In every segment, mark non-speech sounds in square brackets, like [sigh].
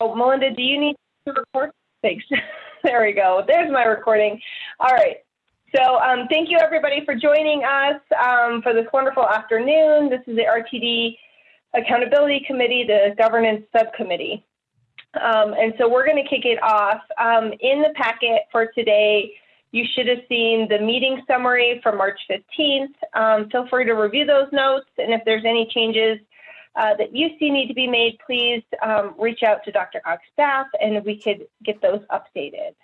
Oh, Melinda, do you need to record? Thanks. [laughs] there we go. There's my recording. All right. So um, thank you everybody for joining us um, for this wonderful afternoon. This is the RTD Accountability Committee, the Governance Subcommittee. Um, and so we're going to kick it off. Um, in the packet for today, you should have seen the meeting summary for March 15th. Um, feel free to review those notes, and if there's any changes uh, that you see need to be made, please um, reach out to Dr. DRCOG staff and we could get those updated.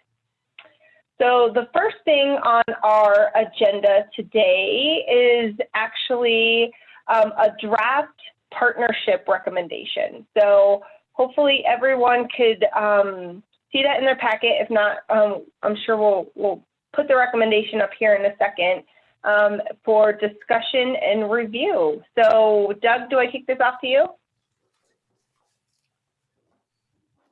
So the first thing on our agenda today is actually um, a draft partnership recommendation. So hopefully everyone could um, see that in their packet. If not, um, I'm sure we'll, we'll put the recommendation up here in a second um, for discussion and review. So Doug, do I kick this off to you?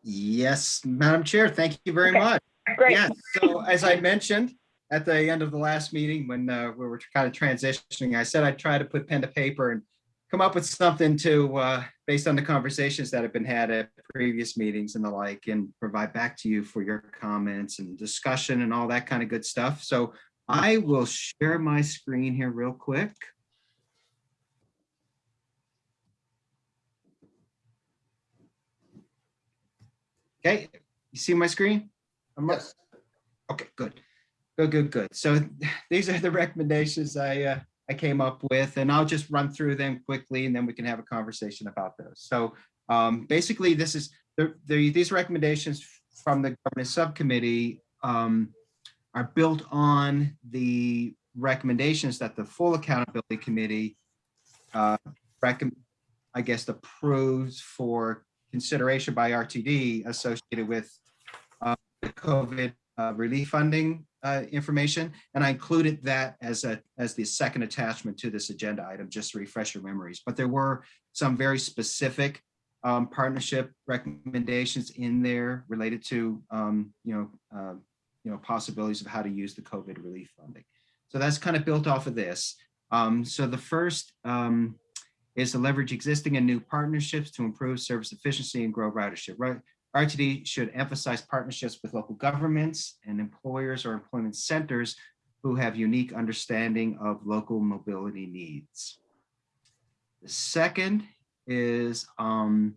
Yes, Madam Chair, thank you very Okay. much. Great. Yes, so as I mentioned at the end of the last meeting when uh, we were kind of transitioning, I said I'd try to put pen to paper and come up with something to, uh, based on the conversations that have been had at previous meetings and the like, and provide back to you for your comments and discussion and all that kind of good stuff. So I will share my screen here real quick. Okay, you see my screen? Up- Okay, good. Good, good, good. So [laughs] these are the recommendations I, uh, I came up with, and I'll just run through them quickly, and then we can have a conversation about those. So um, basically, this is the, the, these recommendations from the governance subcommittee um, are built on the recommendations that the full accountability committee uh, I guess, approves for consideration by RTD associated with uh, the COVID uh, relief funding uh, information. And I included that as a as the second attachment to this agenda item, just to refresh your memories. But there were some very specific um, partnership recommendations in there related to um, you know uh, you know possibilities of how to use the COVID relief funding. So that's kind of built off of this. Um, so the first um, is to leverage existing and new partnerships to improve service efficiency and grow ridership. Right. RTD should emphasize partnerships with local governments and employers or employment centers who have unique understanding of local mobility needs. The second is um,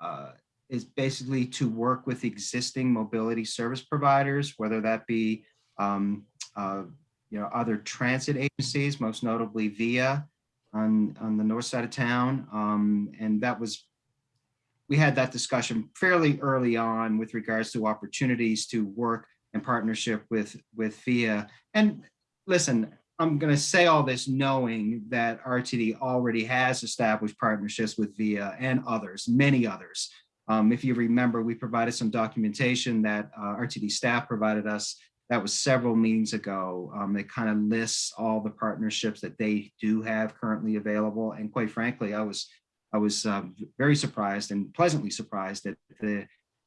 uh, is basically to work with existing mobility service providers, whether that be um, uh, you know other transit agencies, most notably VIA on on the north side of town, um, and that was we had that discussion fairly early on with regards to opportunities to work in partnership with with VIA. And listen, I'm going to say all this knowing that RTD already has established partnerships with VIA and others, many others. Um, if you remember, we provided some documentation that uh, RTD staff provided us. That was several meetings ago. Um, it kind of lists all the partnerships that they do have currently available. And quite frankly, I was I was um, very surprised and pleasantly surprised at the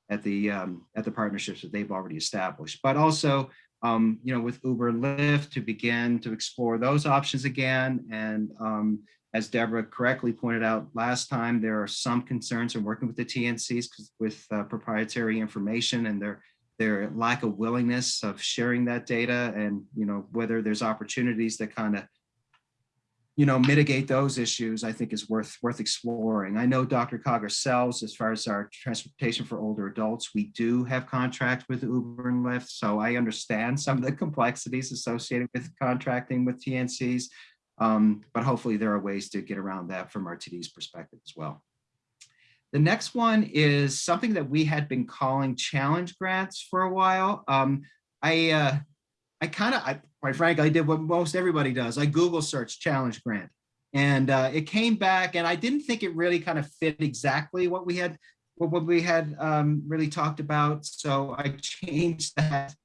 at the um, at the partnerships that they've already established. But also, um, you know, with Uber and Lyft to begin to explore those options again. And um, as Deborah correctly pointed out last time, there are some concerns in working with the TNCs with uh, proprietary information and their their lack of willingness of sharing that data and you know whether there's opportunities that kind of you know, mitigate those issues, I think is worth worth exploring. I know Dr. DRCOG sells as far as our transportation for older adults, we do have contract with Uber and Lyft. So I understand some of the [laughs] complexities associated with contracting with TNCs, um, but hopefully there are ways to get around that from RTD's perspective as well. The next one is something that we had been calling challenge grants for a while. Um, I uh, I kind of, quite frankly, I did what most everybody does. I Google search challenge grant and uh, it came back and I didn't think it really kind of fit exactly what we had, what we had um, really talked about. So I changed that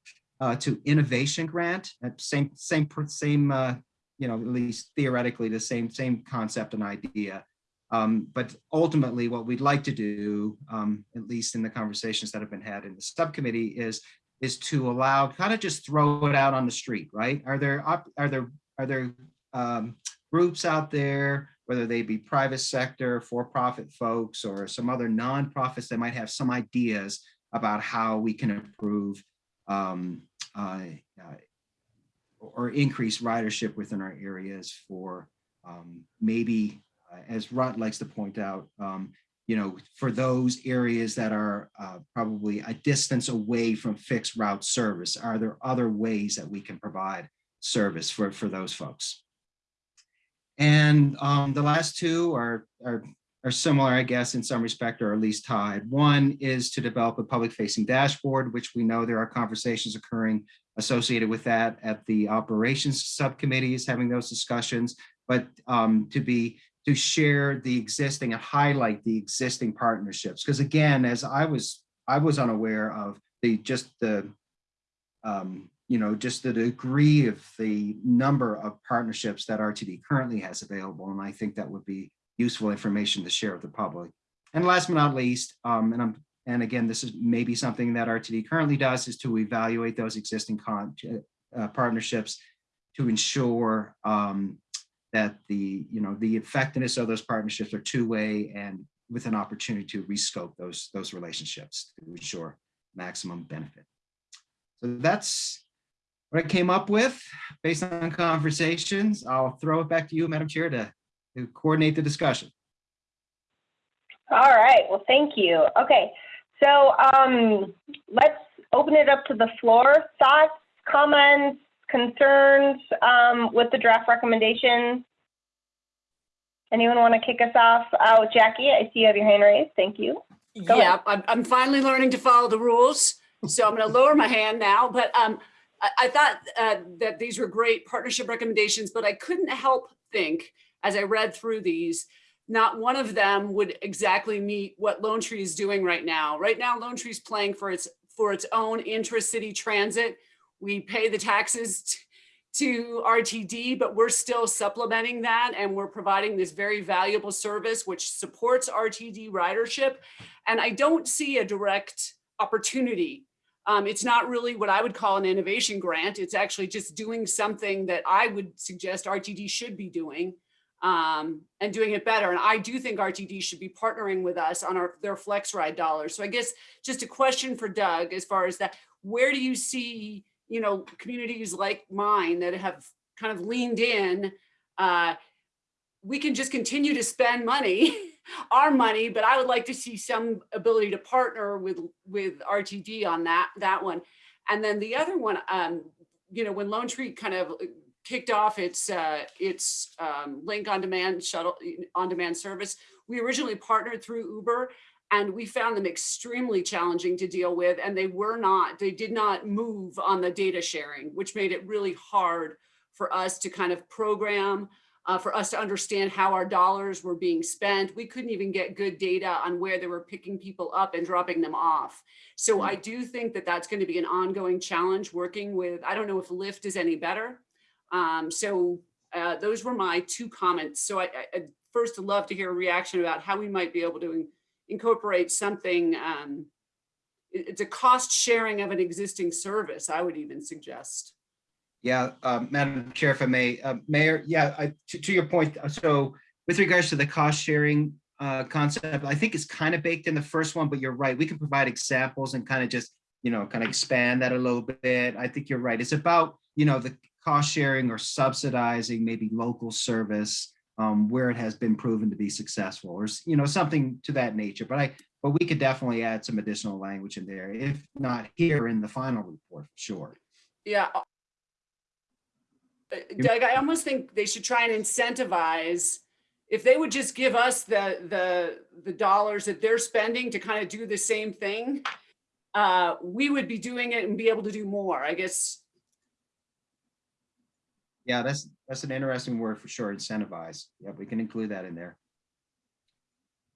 uh, to innovation grant, same, same, same, uh, you know, at least theoretically the same, same concept and idea. Um, but ultimately what we'd like to do, um, at least in the conversations that have been had in the subcommittee is is to allow kind of just throw it out on the street, right? Are there are there are there um, groups out there whether they be private sector, for-profit folks, or some other nonprofits that might have some ideas about how we can improve um, uh, uh, or increase ridership within our areas for um, maybe, uh, as Rod likes to point out, um, you know, for those areas that are uh, probably a distance away from fixed route service, are there other ways that we can provide service for, for those folks? And um, the last two are, are, are similar, I guess, in some respect, or at least tied. One is to develop a public facing dashboard, which we know there are conversations occurring associated with that at the operations subcommittees, having those discussions, but um, to be to share the existing and highlight the existing partnerships. Because again, as I was, I was unaware of the just the, um, you know, just the degree of the number of partnerships that RTD currently has available. And I think that would be useful information to share with the public. And last but not least, um, and I'm and again, this is maybe something that RTD currently does is to evaluate those existing con uh, partnerships to ensure um, that the, you know, the effectiveness of those partnerships are two-way and with an opportunity to rescope those, those relationships to ensure maximum benefit. So that's what I came up with based on conversations. I'll throw it back to you, Madam Chair, to, to coordinate the discussion. All right, well, thank you. Okay, so um, let's open it up to the floor. Thoughts, comments, concerns um, with the draft recommendation? Anyone want to kick us off? Oh, Jackie, I see you have your hand raised. Thank you. Go Yeah, I'm, I'm finally learning to follow the rules. So I'm going to lower my hand now, but um, I, I thought uh, that these were great partnership recommendations, but I couldn't help think as I read through these, not one of them would exactly meet what Lone Tree is doing right now. Right now, Lone Tree is playing for its for its own intra-city transit. We pay the taxes to RTD, but we're still supplementing that and we're providing this very valuable service which supports RTD ridership. And I don't see a direct opportunity. Um, it's not really what I would call an innovation grant. It's actually just doing something that I would suggest RTD should be doing um, and doing it better. And I do think RTD should be partnering with us on our their flex ride dollars. So I guess just a question for Doug as far as that, where do you see you know, communities like mine that have kind of leaned in, uh, we can just continue to spend money, [laughs] our money, but I would like to see some ability to partner with with RTD on that that one. And then the other one, um, you know, when Lone Tree kind of kicked off its uh, its um, link on demand shuttle on demand service, we originally partnered through Uber and we found them extremely challenging to deal with and they were not they did not move on the data sharing which made it really hard for us to kind of program uh, for us to understand how our dollars were being spent. We couldn't even get good data on where they were picking people up and dropping them off. So i do think that that's going to be an ongoing challenge working with i don't know if lyft is any better um, so uh, those were my two comments so I, I first love to hear a reaction about how we might be able to incorporate something, um, it- it's a cost sharing of an existing service, I would even suggest. Yeah, uh, Madam Chair, if I may, uh, Mayor, yeah, I, to, to your point, uh, so with regards to the cost sharing uh, concept, I think it's kind of baked in the first one, but you're right. We can provide examples and kind of just, you know, kind of expand that a little bit. I think you're right. It's about, you know, the cost sharing or subsidizing maybe local service um, where it has been proven to be successful or, you know, something to that nature. But I, but we could definitely add some additional language in there, if not here in the final report, for sure. Yeah. Uh, Doug, I almost think they should try and incentivize, if they would just give us the, the, the dollars that they're spending to kind of do the same thing, uh, we would be doing it and be able to do more, I guess. Yeah, that's, that's an interesting word for sure, incentivize. Yeah, we can include that in there.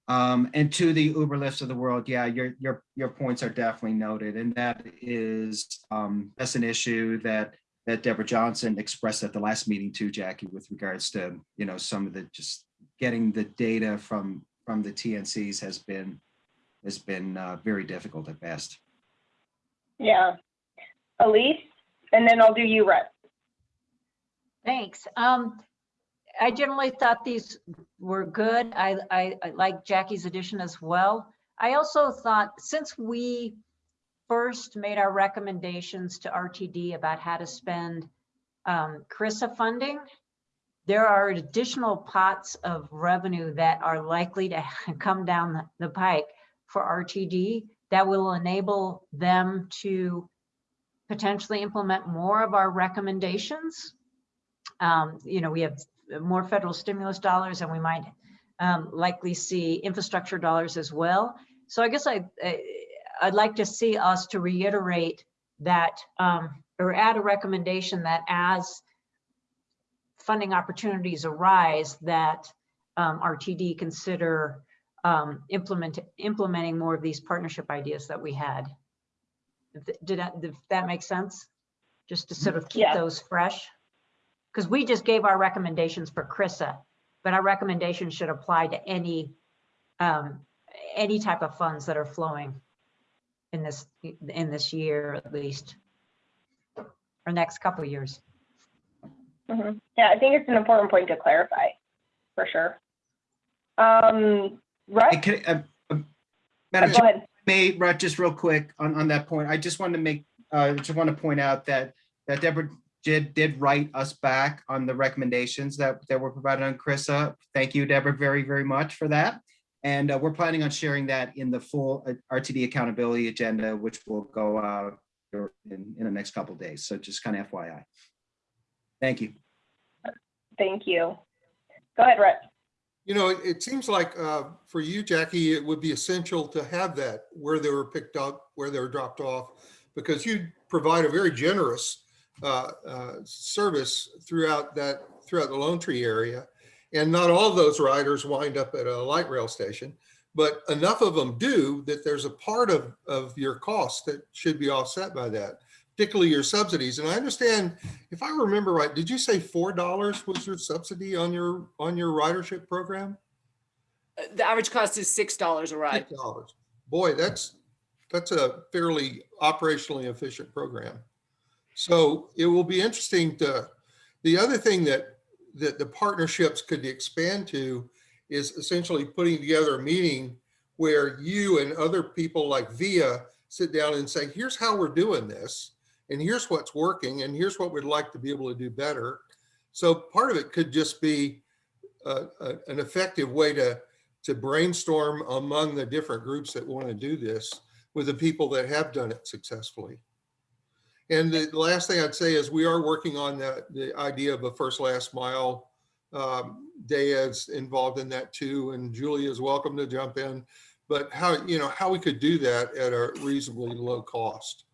Um, and to the Uber Lyfts of the world, yeah, your, your, your points are definitely noted. And that is, um, that's an issue that, that Deborah Johnson expressed at the last meeting too, Jackie, with regards to, you know, some of the, just getting the data from, from the TNCs has been, has been uh, very difficult at best. Yeah. Elise, and then I'll do you, Rhett. Thanks. Um, I generally thought these were good. I, I, I like Jackie's addition as well. I also thought, since we first made our recommendations to RTD about how to spend um, CRRSAA funding, there are additional pots of revenue that are likely to [laughs] come down the- the pike for RTD that will enable them to potentially implement more of our recommendations. Um, You know, we have more federal stimulus dollars and we might um, likely see infrastructure dollars as well. So I guess I, I- I'd like to see us to reiterate that, um, or add a recommendation that as funding opportunities arise, that um, RTD consider um, implement, implementing more of these partnership ideas that we had. Did that, did that make sense? Just to sort of keep Yeah. those fresh? Because we just gave our recommendations for CRRSAA, but our recommendations should apply to any, um, any type of funds that are flowing in this, in this year at least, or next couple of years. Mhm. Yeah, I think it's an important point to clarify, for sure. Um, I Russ, can, uh, uh, Madam go ahead. may, Rut, just real quick on, on that point, I just wanted to make, uh, just want to point out that, that Deborah did, did write us back on the recommendations that, that were provided on CRRSAA. Thank you, Deborah, very, very much for that. And uh, we're planning on sharing that in the full uh, RTD accountability agenda, which will go out in, in the next couple of days. So just kind of FYI. Thank you. Thank you. Go ahead, Rhett. You know, it, it seems like uh, for you, Jackie, it would be essential to have that where they were picked up, where they were dropped off, because you provide a very generous uh, uh, service throughout that, throughout the Lone Tree area. And not all those riders wind up at a light rail station, but enough of them do that there's a part of, of your cost that should be offset by that, particularly your subsidies. And I understand, if I remember right, did you say four dollars was your subsidy on your, on your ridership program? Uh, The average cost is $6 a ride. Six dollars. Boy, that's, that's a fairly operationally efficient program. So it will be interesting to, the other thing that, that the partnerships could expand to is essentially putting together a meeting where you and other people like VIA sit down and say, here's how we're doing this. And here's what's working and here's what we'd like to be able to do better. So part of it could just be a, a- an effective way to, to brainstorm among the different groups that want to do this with the people that have done it successfully. And the last thing I'd say is we are working on the, the idea of a first last mile. Um, Daya's involved in that too, and Julie is welcome to jump in. But how, you know, how we could do that at a reasonably low cost.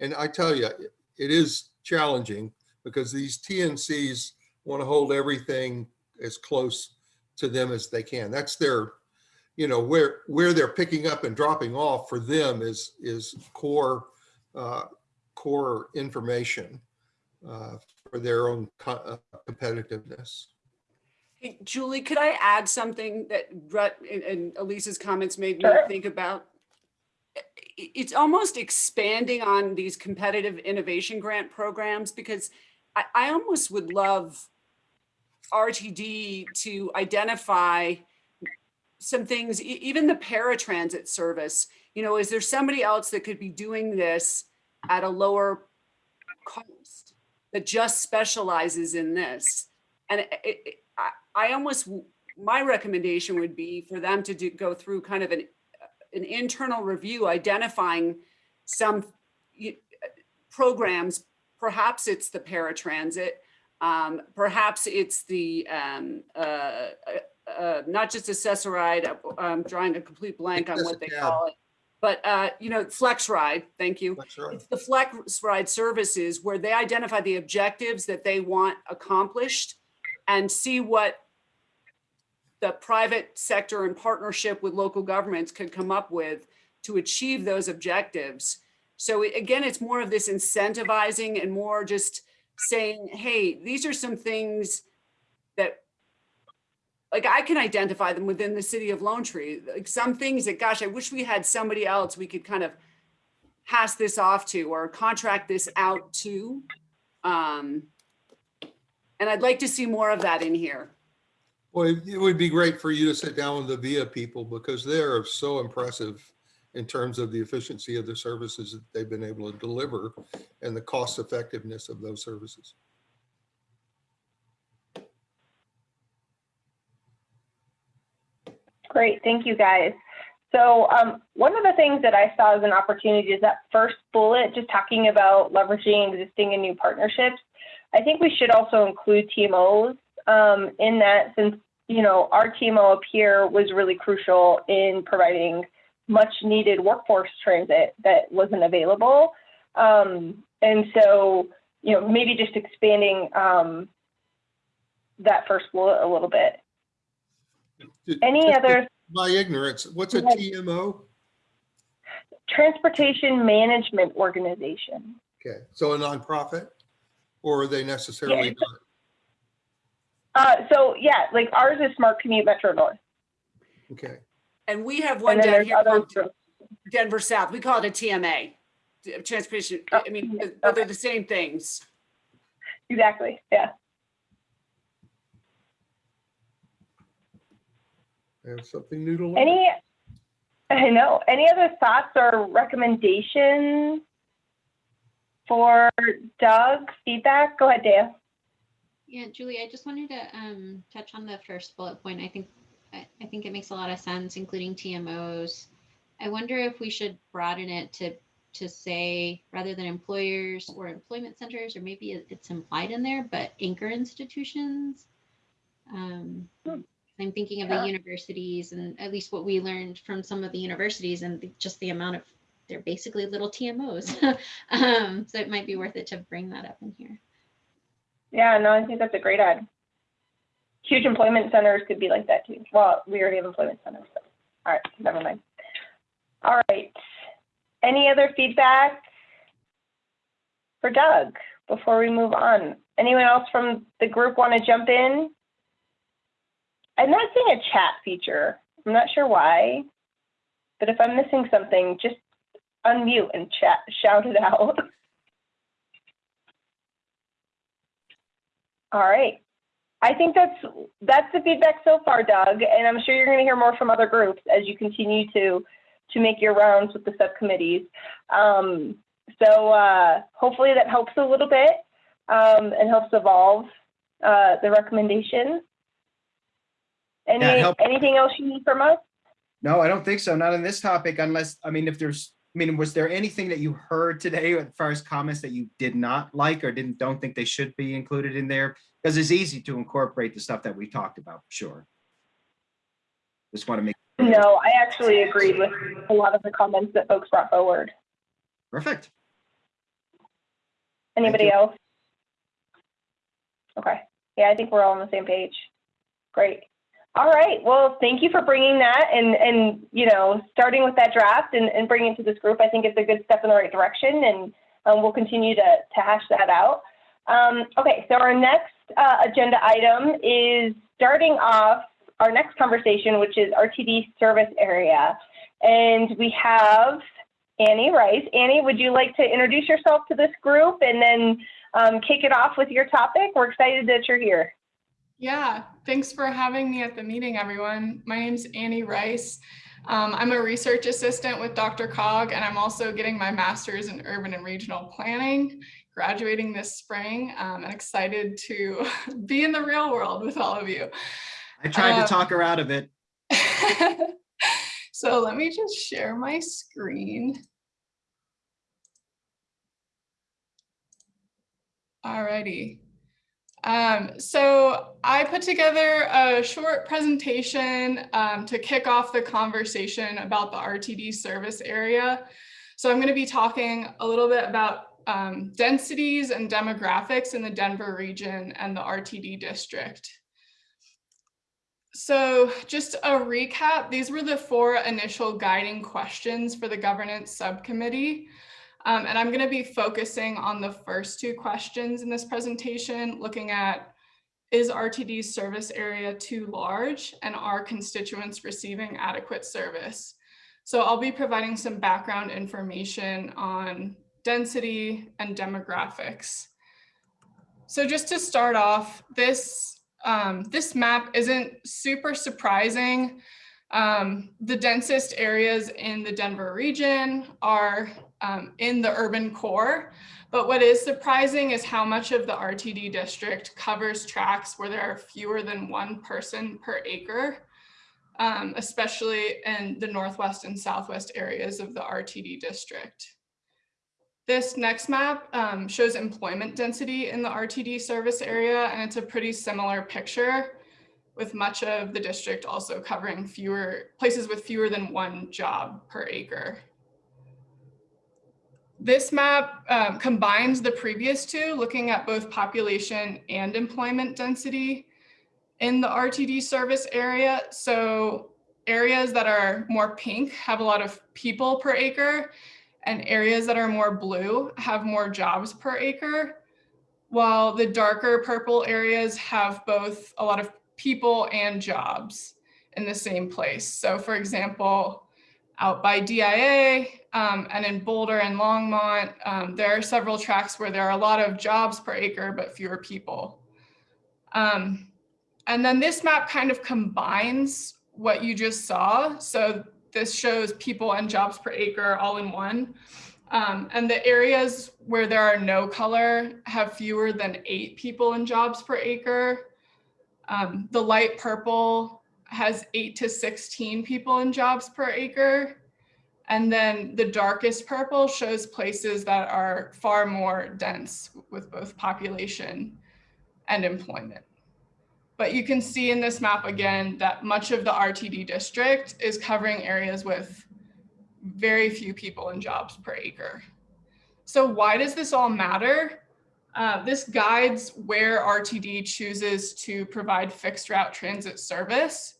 And I tell you, it is challenging because these TNCs want to hold everything as close to them as they can. That's their, you know, where, where they're picking up and dropping off for them is, is core, uh, core information uh, for their own co- uh, competitiveness. Hey, Julie, could I add something that Rut and- and Elisa's comments made me Sure. think about? It's almost expanding on these competitive innovation grant programs because I, I almost would love RTD to identify some things, even the paratransit service, you know, is there somebody else that could be doing this at a lower cost that just specializes in this? And it, it, I, I almost, my recommendation would be for them to do, go through kind of an, an internal review, identifying some programs, perhaps it's the paratransit, um, perhaps it's the, um, uh, uh, uh, not just Access-a-Ride, uh, I'm drawing a complete blank on what they call it. But, uh, you know, flex ride, thank you. Right. It's the flex ride services where they identify the objectives that they want accomplished and see what the private sector in partnership with local governments could come up with to achieve those objectives. So again, it's more of this incentivizing and more just saying, hey, these are some things like I can identify them within the city of Lone Tree, like some things that, gosh, I wish we had somebody else we could kind of pass this off to or contract this out to. Um, and I'd like to see more of that in here. Well, it would be great for you to sit down with the VIA people because they're so impressive in terms of the efficiency of the services that they've been able to deliver and the cost effectiveness of those services. Great, thank you guys. So um, one of the things that I saw as an opportunity is that first bullet, just talking about leveraging existing and new partnerships. I think we should also include TMOs um, in that since, you know, our TMO up here was really crucial in providing much needed workforce transit that wasn't available. Um, and so, you know, maybe just expanding um, that first bullet a little bit. Any Just other My ignorance, what's a Go. TMO? transportation management organization? Okay, so a nonprofit? Or are they necessarily it's not? Uh, so yeah, like ours is Smart Commute Metro North. Okay, And we have one down here other called Denver South. We call it a TMA. t- Transportation, Oh, I mean, yeah, but they're okay. the same things. Exactly. Yeah. I have something new to learn. Any, I know, any other thoughts or recommendations for Doug? Feedback? Go ahead, Dea. Yeah, Julie, I just wanted to um, touch on the first bullet point. I think I, I think it makes a lot of sense, including TMOs. I wonder if we should broaden it to to say rather than employers or employment centers, or maybe it's implied in there, but anchor institutions. Um, Hmm. I'm thinking of Yeah. the universities and at least what we learned from some of the universities and the- just the amount of they're basically little TMOs. [laughs] um, so it might be worth it to bring that up in here. Yeah, no, I think that's a great ad. Huge employment centers could be like that too. Well, we already have employment centers. So. All right, never mind. All right. Any other feedback for Doug before we move on? Anyone else from the group want to jump in? I'm not seeing a chat feature. I'm not sure why, but if I'm missing something, just unmute and chat, [laughs] shout it out. All right. I think that's that's the feedback so far, Doug, and I'm sure you're going to hear more from other groups as you continue to to make your rounds with the subcommittees. Um, so uh, hopefully that helps a little bit um, and helps evolve uh, the recommendation. Any Yeah, it helped. anything else you need from us? No, I don't think so. Not on this topic unless, I mean, if there's, I mean, was there anything that you heard today as far as comments that you did not like or didn't, don't think they should be included in there? Because it's easy to incorporate the stuff that we talked about, sure. Just want to make. No, I actually agreed with a lot of the comments that folks brought forward. Perfect. Anybody else? Okay, yeah, I think we're all on the same page. Great. All right, well, thank you for bringing that and, and, you know, starting with that draft and, and bringing it to this group. I think it's a good step in the right direction and um, we'll continue to, to hash that out. Um, okay, so our next uh, agenda item is starting off our next conversation, which is RTD service area. And we have Annie Rice. Annie, would you like to introduce yourself to this group and then um, kick it off with your topic? We're excited that you're here. Yeah, thanks for having me at the meeting, everyone. My name's Annie Rice. Um, I'm a research assistant with DRCOG, and I'm also getting my master's in urban and regional planning, graduating this spring. Um, and excited to [laughs] be in the real world with all of you. I tried to talk her out of it. [laughs] so let me just share my screen. Alrighty. Um, so I put together a short presentation um, to kick off the conversation about the RTD service area. So I'm going to be talking a little bit about um, densities and demographics in the Denver region and the RTD district. So just a recap, these were the four initial guiding questions for the governance subcommittee. Um, and I'm going to be focusing on the first two questions in this presentation, looking at is RTD's service area too large and are constituents receiving adequate service? So I'll be providing some background information on density and demographics. So just to start off, this um, this map isn't super surprising. Um, the densest areas in the Denver region are um, in the urban core. But what is surprising is how much of the RTD district covers tracts where there are fewer than one person per acre, um, especially in the northwest and southwest areas of the RTD district. This next map um, shows employment density in the RTD service area, and it's a pretty similar picture with much of the district also covering fewer places with fewer than one job per acre. This map um, combines the previous two, looking at both population and employment density in the RTD service area. So areas that are more pink have a lot of people per acre and areas that are more blue have more jobs per acre, while the darker purple areas have both a lot of people and jobs in the same place. So for example, out by DIA um, and in Boulder and Longmont, um, there are several tracts where there are a lot of jobs per acre, but fewer people. Um, and then this map kind of combines what you just saw. So this shows people and jobs per acre all in one. Um, and the areas where there are no color have fewer than eight people and jobs per acre. Um, the light purple has eight to 16 people in jobs per acre. And then the darkest purple shows places that are far more dense with both population and employment. But you can see in this map again that much of the RTD district is covering areas with very few people in jobs per acre. So why does this all matter? Uh, this guides where RTD chooses to provide fixed route transit service.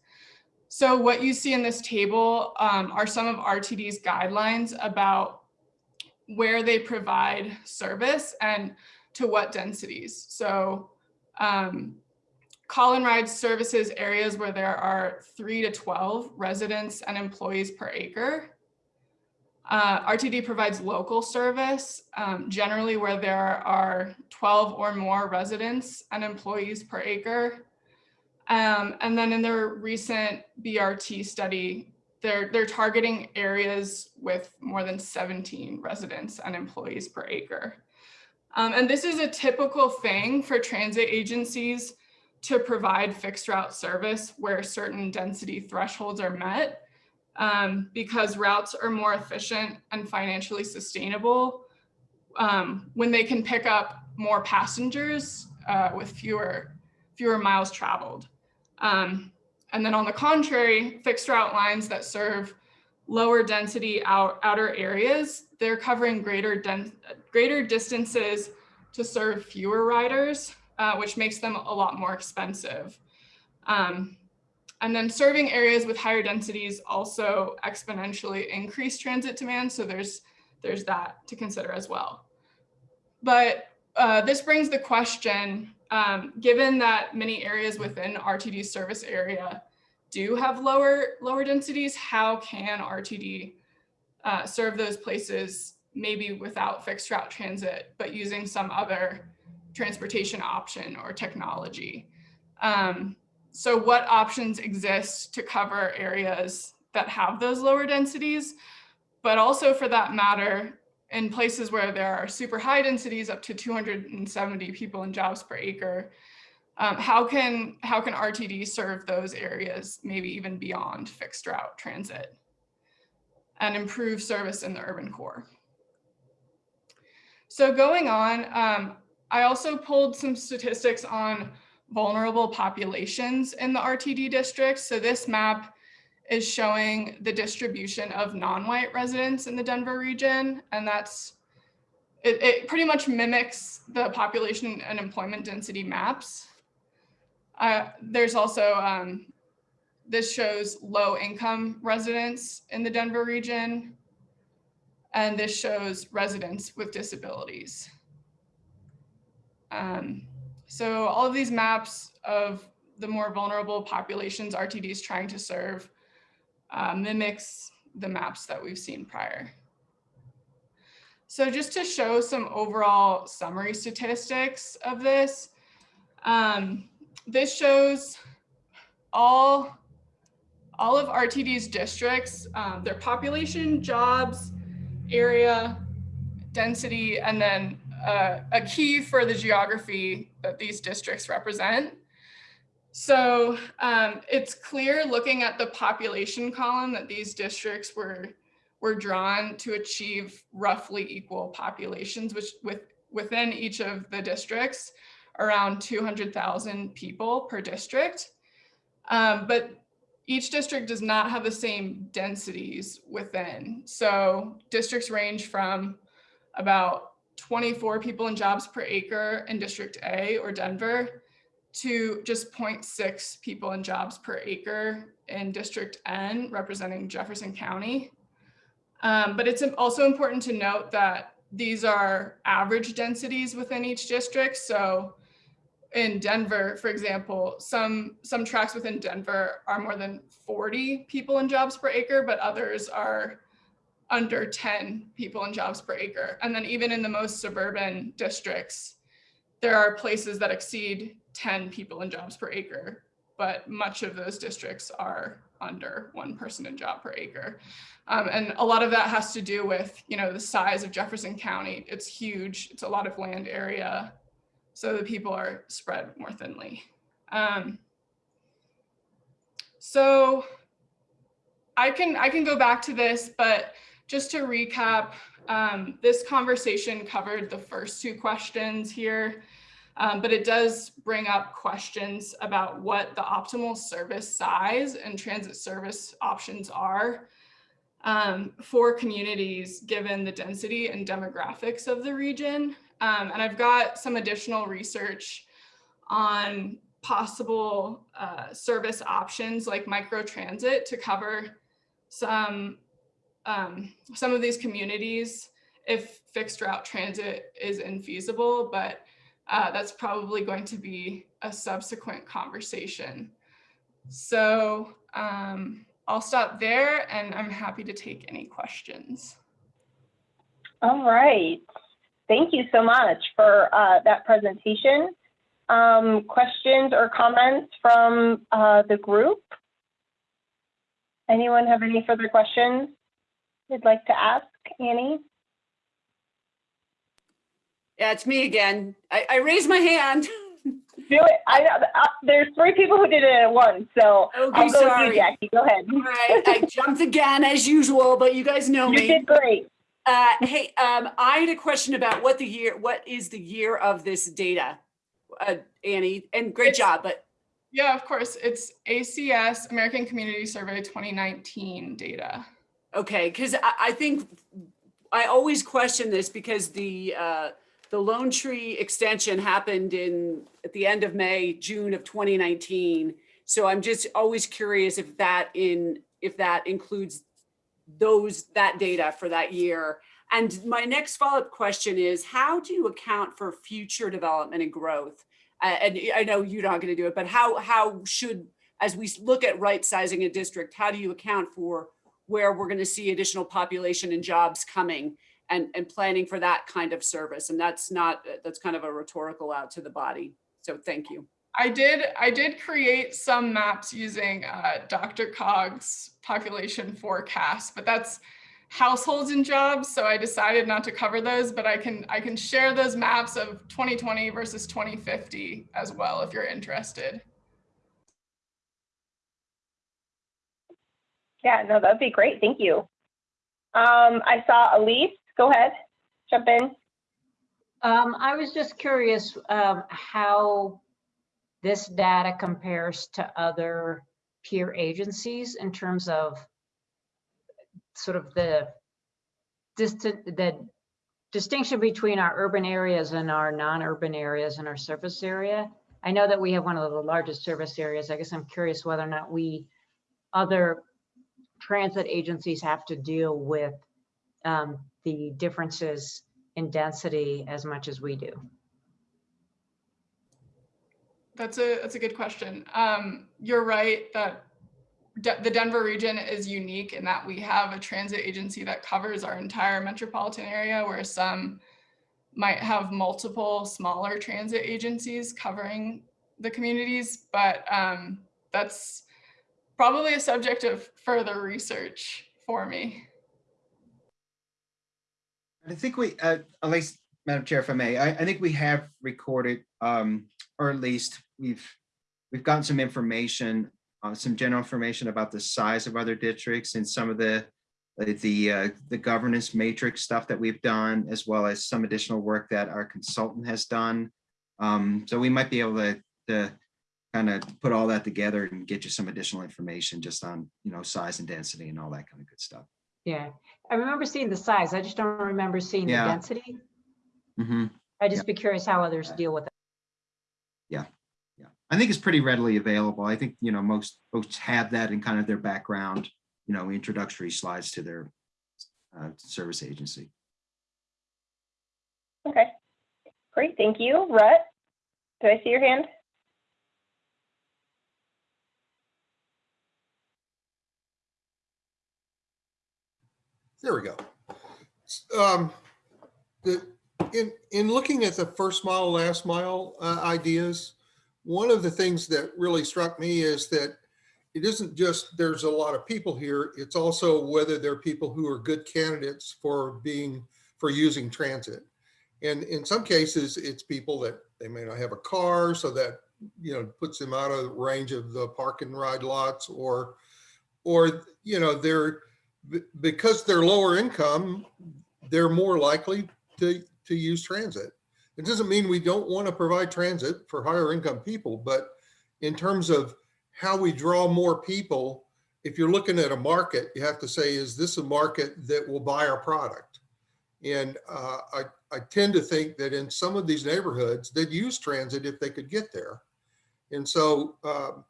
So what you see in this table um, are some of RTD's guidelines about where they provide service and to what densities. So um, call and ride services areas where there are three to 12 residents and employees per acre. Uh, RTD provides local service, um, generally where there are 12 or more residents and employees per acre. Um, and then in their recent BRT study, they're, they're targeting areas with more than 17 residents and employees per acre. Um, and this is a typical thing for transit agencies to provide fixed route service where certain density thresholds are met um, because routes are more efficient and financially sustainable um, when they can pick up more passengers uh, with fewer, fewer miles traveled. Um, and then on the contrary, fixed route lines that serve lower density out, outer areas, they're covering greater, greater distances to serve fewer riders, uh, which makes them a lot more expensive. Um, and then serving areas with higher densities also exponentially increase transit demand. So there's, there's that to consider as well. But uh, this brings the question, um, given that many areas within RTD service area do have lower, lower densities, how can RTD uh, serve those places maybe without fixed route transit, but using some other transportation option or technology? Um, so what options exist to cover areas that have those lower densities, but also for that matter, in places where there are super high densities up to 270 people and jobs per acre, um, how can how can RTD serve those areas, maybe even beyond fixed route transit, and improve service in the urban core? So going on, um, I also pulled some statistics on vulnerable populations in the RTD districts. So this map is showing the distribution of non-white residents in the Denver region. And that's, it, it, pretty much mimics the population and employment density maps. Uh, there's also, um, this shows low income residents in the Denver region. And this shows residents with disabilities. Um, so all of these maps of the more vulnerable populations RTD is trying to serve uh, mimics the maps that we've seen prior. So just to show some overall summary statistics of this, um, this shows all all of RTD's districts, um, their population, jobs, area, density, and then uh, a key for the geography that these districts represent. So um, it's clear looking at the population column that these districts were were drawn to achieve roughly equal populations, which with within each of the districts, around 200,000 people per district. Um, but each district does not have the same densities within. So districts range from about 24 people in jobs per acre in District A or Denver to just 0.6 people and jobs per acre in District N, representing Jefferson County. Um, but it's also important to note that these are average densities within each district. So in Denver, for example, some some tracts within Denver are more than 40 people and jobs per acre, but others are under 10 people and jobs per acre. And then even in the most suburban districts, there are places that exceed 10 people in jobs per acre, but much of those districts are under one person in job per acre. Um, and a lot of that has to do with, you know, the size of Jefferson County. It's huge. It's a lot of land area. So the people are spread more thinly. Um, so I can I can go back to this, but just to recap, um, this conversation covered the first two questions here, um, but it does bring up questions about what the optimal service size and transit service options are um, for communities given the density and demographics of the region. Um, and I've got some additional research on possible uh, service options like microtransit to cover some um, some of these communities if fixed route transit is infeasible, but uh, that's probably going to be a subsequent conversation. So um, I'll stop there and I'm happy to take any questions. All right. Thank you so much for uh, that presentation. Um, questions or comments from uh, the group? Anyone have any further questions they'd like to ask Annie? Yeah, it's me again. I, I raised my hand. [laughs] Do it. I, uh, there's three people who did it at once, so Okay, I'll go with sorry. you, Jackie. Go ahead. All right, I [laughs] jumped again as usual, but you guys know You me. You did great. Uh, hey, um, I had a question about what the year, what is the year of this data? Uh, Annie, and great It's- job, but Yeah, of course. It's ACS, American Community Survey 2019 data. okay, because I, I think I always question this because the, uh, the Lone Tree extension happened in, at the end of May, June of 2019. So I'm just always curious if that in, if that includes those, that data for that year. And my next follow-up question is, how do you account for future development and growth? Uh, And I know you're not going to do it, but how, how should, as we look at right sizing a district, how do you account for where we're going to see additional population and jobs coming and, and planning for that kind of service? And that's not, that's kind of a rhetorical out to the body. So thank you. I did I did create some maps using uh, Dr. Cog's population forecast, but that's households and jobs. So I decided not to cover those, but I can I can share those maps of 2020 versus 2050 as well if you're interested. Yeah, no, that'd be great. Thank you. Um, I saw Elise. Go ahead. Jump in. Um, I was just curious, um, how this data compares to other peer agencies in terms of sort of the distant, the distinction between our urban areas and our non-urban areas and our service area. I know that we have one of the largest service areas. I guess I'm curious whether or not we, other transit agencies have to deal with um, the differences in density as much as we do. That's a that's a good question. Um, you're right that De- the Denver region is unique in that we have a transit agency that covers our entire metropolitan area, whereas some might have multiple smaller transit agencies covering the communities, but um, that's probably a subject of further research for me. I think we, uh, at least, Madam Chair, if I may, I, I think we have recorded, um, or at least we've, we've gotten some information, uh, some general information about the size of other districts and some of the, the- the, uh, the governance matrix stuff that we've done, as well as some additional work that our consultant has done. Um, so we might be able to, to kind of put all that together and get you some additional information just on, you know, size and density and all that kind of good stuff. Yeah, I remember seeing the size. I just don't remember seeing the Yeah. density. Mhm. I'd just be curious how others deal with it. Yeah, Yeah. I think it's pretty readily available. I think, you know, most folks have that in kind of their background, you know, introductory slides to their uh, service agency. Okay, great, thank you. Rhett, did I see your hand? There we go. Um, the, in, in looking at the first mile, last mile uh, ideas, one of the things that really struck me is that it isn't just there's a lot of people here, it's also whether they're people who are good candidates for being, for using transit. And in some cases, it's people that they may not have a car, so that, you know, puts them out of range of the park and ride lots or, or, you know, they're, because they're lower income, they're more likely to, to use transit. It doesn't mean we don't want to provide transit for higher income people, but in terms of how we draw more people, if you're looking at a market, you have to say, is this a market that will buy our product? And uh, I, I tend to think that in some of these neighborhoods, they'd use transit if they could get there. And so um,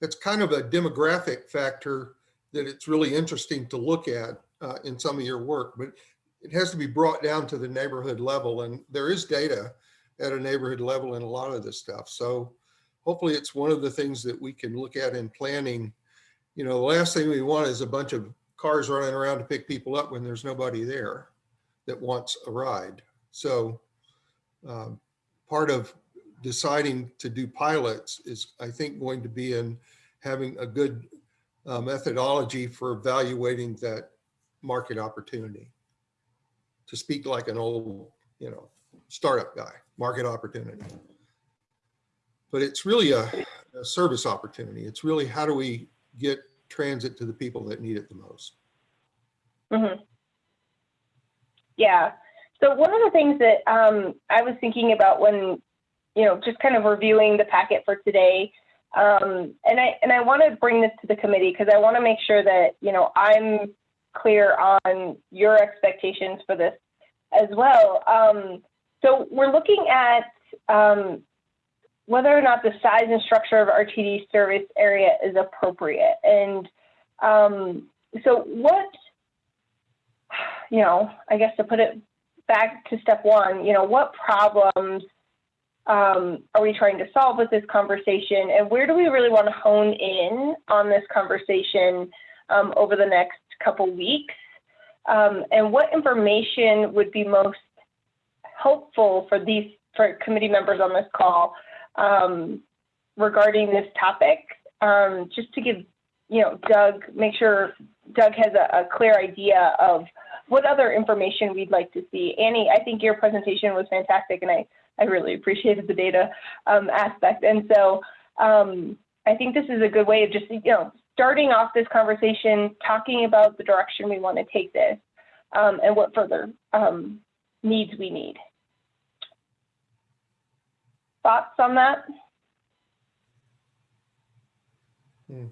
it's kind of a demographic factor that it's really interesting to look at uh, in some of your work, but it has to be brought down to the neighborhood level. And there is data at a neighborhood level in a lot of this stuff. So hopefully it's one of the things that we can look at in planning. You know, the last thing we want is a bunch of cars running around to pick people up when there's nobody there that wants a ride. So um, part of deciding to do pilots is, I think, going to be in having a good uh, methodology for evaluating that market opportunity. To speak like an old, you know, startup guy, market opportunity. But it's really a, a service opportunity. It's really how do we get transit to the people that need it the most? Mhm. Yeah. So one of the things that um, I was thinking about when, you know, just kind of reviewing the packet for today, um, and I and I want to bring this to the committee because I want to make sure that you know I'm clear on your expectations for this as well. Um, so we're looking at um, whether or not the size and structure of RTD service area is appropriate, and um, so what you know, I guess to put it back to step one, you know, what problems um, are we trying to solve with this conversation? And where do we really want to hone in on this conversation um, over the next couple weeks? Um, and what information would be most helpful for these for committee members on this call um, regarding this topic? Um, just to give, you know, Doug, make sure Doug has a, a clear idea of what other information we'd like to see. Annie, I think your presentation was fantastic and I, I really appreciated the data um, aspect. And so um, I think this is a good way of just, you know, starting off this conversation, talking about the direction we want to take this um, and what further um, needs we need. Thoughts on that? Hmm.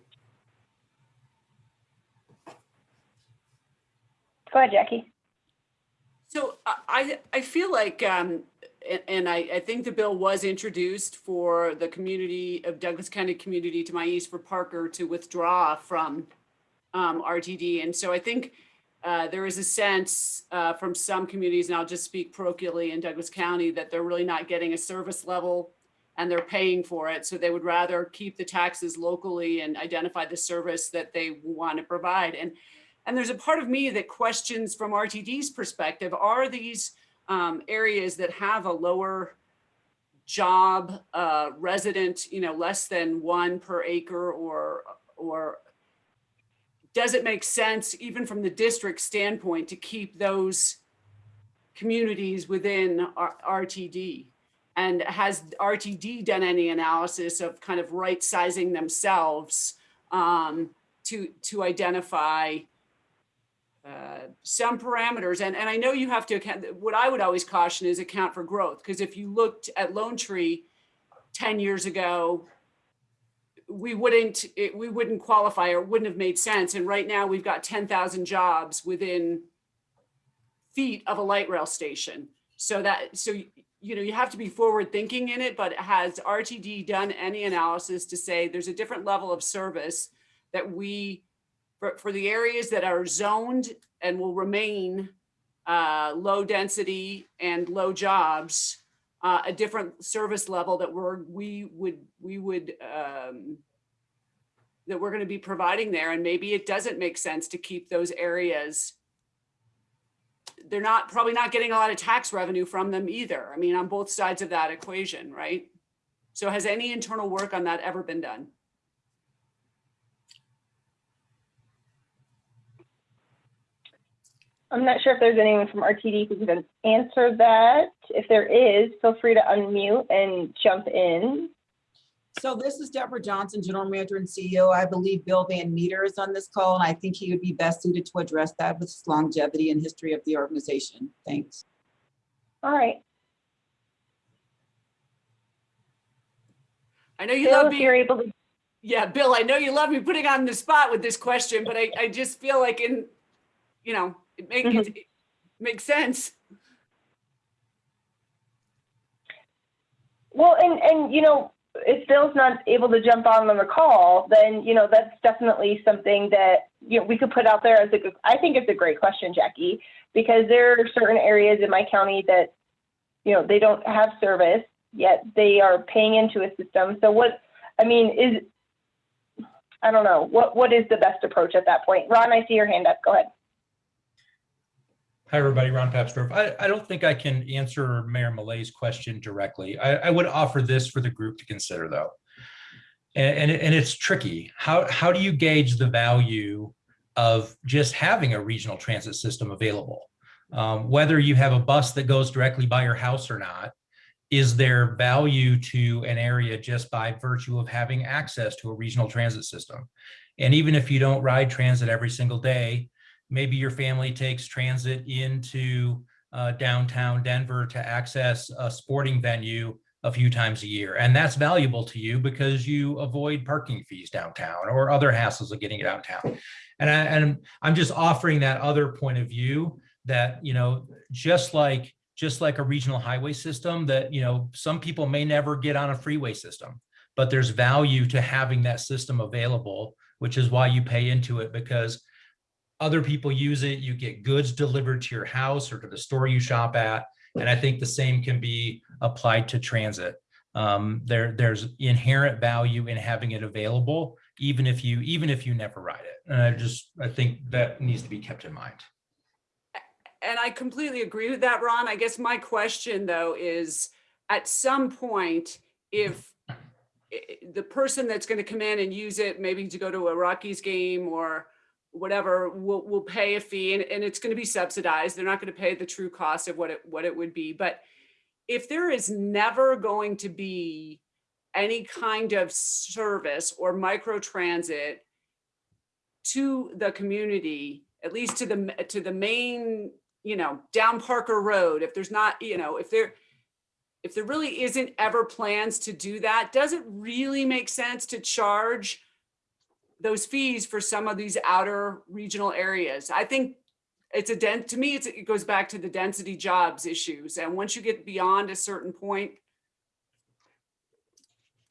Go ahead, Jackie. So I- I, I feel like, um, a- and I, I think the bill was introduced for the community of Douglas County community to my east for Parker to withdraw from um, RTD. And so I think uh, there is a sense uh, from some communities, and I'll just speak parochially in Douglas County, that they're really not getting a service level and they're paying for it. So they would rather keep the taxes locally and identify the service that they want to provide. And and there's a part of me that questions from RTD's perspective, are these um, areas that have a lower job, uh, resident, you know, less than one per acre or, or does it make sense, even from the district standpoint, to keep those communities within R- RTD? And has RTD done any analysis of kind of right sizing themselves um, to, to identify some parameters? And, and I know you have to account, what I would always caution is account for growth. Because if you looked at Lone Tree 10 years ago, we wouldn't, it, we wouldn't qualify or wouldn't have made sense. And right now we've got 10,000 jobs within feet of a light rail station. So that, so, you know, you have to be forward thinking in it, but has RTD done any analysis to say there's a different level of service that we, for, for the areas that are zoned and will remain uh, low density and low jobs, uh, a different service level that we're, we would, we would, um, that we're going to be providing there. And maybe it doesn't make sense to keep those areas. They're not, probably not getting a lot of tax revenue from them either. I mean, on both sides of that equation, right? So has any internal work on that ever been done? I'm not sure if there's anyone from RTD who can answer that. If there is, feel free to unmute and jump in. So this is Deborah Johnson, General Manager and CEO. I believe Bill Van Meter is on this call, and I think he would be best suited to address that with his longevity and history of the organization. Thanks. All right. I know you Bill, love if being. you're able to, Yeah, Bill, I know you love me putting on the spot with this question, but I, I just feel like in, you know, it make, mm-hmm. it, it makes sense. well, and, and, you know, if Bill's not able to jump on on the call, then, you know, that's definitely something that, you know, we could put out there as a, good- I think it's a great question, Jackie, because there are certain areas in my county that, you know, they don't have service, yet they are paying into a system. So what, I mean, is, I don't know, what, what is the best approach at that point? Ron, I see your hand up. Go ahead. Hi, everybody. Ron Papsdorf. I, I don't think I can answer Mayor Millet's question directly. I, I would offer this for the group to consider, though. And, and, and it's tricky. How, how do you gauge the value of just having a regional transit system available? Um, whether you have a bus that goes directly by your house or not, is there value to an area just by virtue of having access to a regional transit system? And even if you don't ride transit every single day, maybe your family takes transit into uh, downtown Denver to access a sporting venue a few times a year. And that's valuable to you because you avoid parking fees downtown or other hassles of getting downtown. And, I, and I'm just offering that other point of view that, you know, just like just like a regional highway system that, you know, some people may never get on a freeway system, but there's value to having that system available, which is why you pay into it because other people use it, you get goods delivered to your house or to the store you shop at. And I think the same can be applied to transit. Um, there, there's inherent value in having it available, even if you, even if you never ride it. And I just, I think that needs to be kept in mind. And I completely agree with that, Ron. I guess my question though is, at some point, if the person that's going to come in and use it, maybe to go to a Rockies game or whatever, will, will pay a fee and, and it's going to be subsidized. They're not going to pay the true cost of what it, what it would be. But if there is never going to be any kind of service or micro transit to the community, at least to the, to the main, you know, down Parker Road, if there's not, you know, if there, if there really isn't ever plans to do that, does it really make sense to charge those fees for some of these outer regional areas? I think it's a dent, to me, it goes back to the density jobs issues. And once you get beyond a certain point,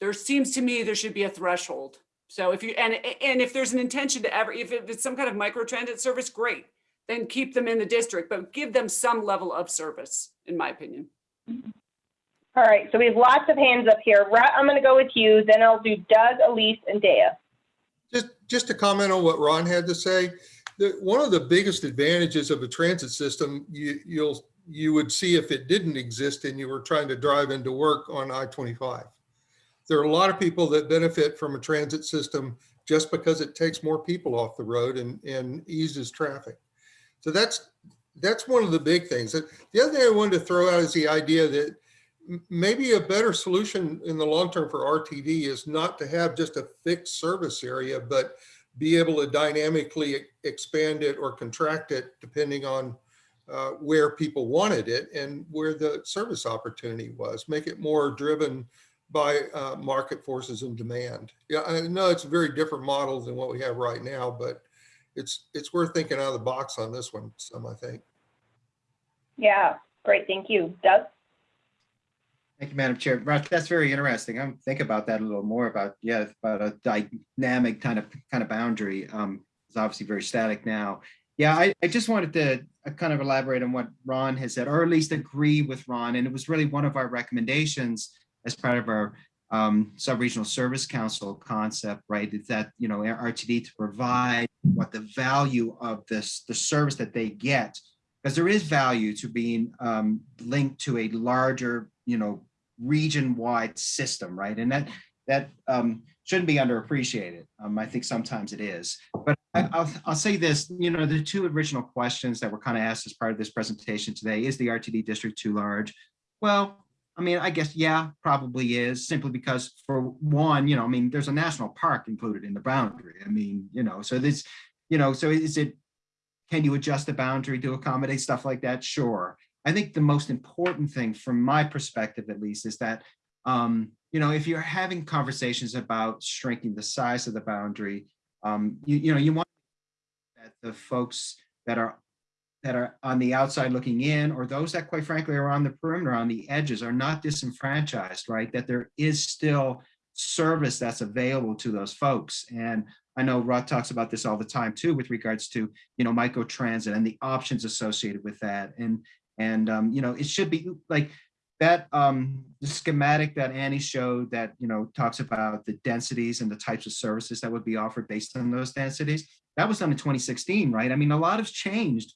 there seems to me there should be a threshold. So if you, and, and if there's an intention to ever, if it's some kind of micro transit service, great. Then keep them in the district, but give them some level of service, in my opinion. All right, so we have lots of hands up here. I'm going to go with you, then I'll do Doug, Elise, and Dea. Just, just to comment on what Ron had to say, the, one of the biggest advantages of a transit system, you, you'll, you would see if it didn't exist and you were trying to drive into work on I-25. There are a lot of people that benefit from a transit system just because it takes more people off the road and, and eases traffic. So that's, that's one of the big things. The other thing I wanted to throw out is the idea that maybe a better solution in the long term for RTD is not to have just a fixed service area, but be able to dynamically expand it or contract it depending on uh, where people wanted it and where the service opportunity was. Make it more driven by uh, market forces and demand. Yeah, I know it's a very different model than what we have right now, but it's it's worth thinking out of the box on this one. Some I think. Yeah, great, thank you. Doug? Thank you, Madam Chair. That's very interesting. I'm think about that a little more about, yeah, about a dynamic kind of, kind of boundary. Um, It's obviously very static now. Yeah, I, I just wanted to uh, kind of elaborate on what Ron has said, or at least agree with Ron. And it was really one of our recommendations as part of our um, sub-regional service council concept, right? Is that, you know, RTD to provide what the value of this, the service that they get because there is value to being um, linked to a larger, you know, region-wide system, right? And that that um, shouldn't be underappreciated. Um, I think sometimes it is. But I, I'll, I'll say this, you know, the two original questions that were kind of asked as part of this presentation today, is the RTD district too large? Well, I mean, I guess, yeah, probably is simply because for one, you know, I mean, there's a national park included in the boundary. I mean, you know, so this, you know, so is it can you adjust the boundary to accommodate stuff like that? Sure. I think the most important thing from my perspective, at least, is that, um, you know, if you're having conversations about shrinking the size of the boundary, um, you, you know, you want that the folks that are that are on the outside looking in, or those that quite frankly are on the perimeter, on the edges, are not disenfranchised, right? That there is still service that's available to those folks. And I know Rod talks about this all the time too, with regards to, you know, micro transit and the options associated with that. And, and, um, you know, it should be like that, um, the schematic that Annie showed that, you know, talks about the densities and the types of services that would be offered based on those densities. That was done in 2016, right? I mean, a lot has changed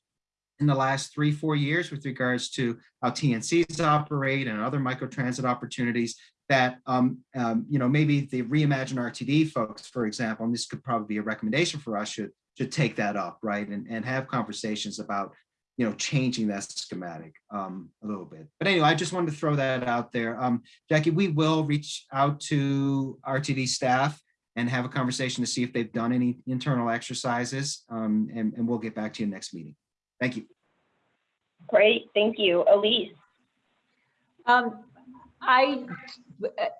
in the last three, four years with regards to how TNCs operate and other microtransit opportunities that, um, um, you know, maybe the Reimagine RTD folks, for example, and this could probably be a recommendation for us, should, should take that up, right? And, and have conversations about, you know, changing that schematic um, a little bit. But anyway, I just wanted to throw that out there. Um, Jackie, we will reach out to RTD staff and have a conversation to see if they've done any internal exercises, um, and, and we'll get back to you next meeting. Thank you. Great, thank you. Elise? Um, I,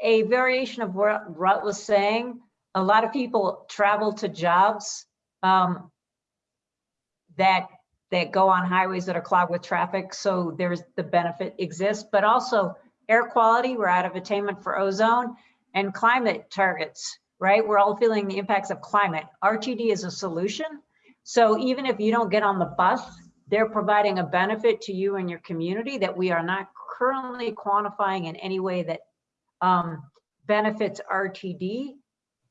a variation of what Rhett was saying, a lot of people travel to jobs um, that that go on highways that are clogged with traffic. So there's the benefit exists, but also air quality, we're out of attainment for ozone and climate targets, right? We're all feeling the impacts of climate. RTD is a solution. So even if you don't get on the bus, they're providing a benefit to you and your community that we are not currently quantifying in any way that um, benefits RTD,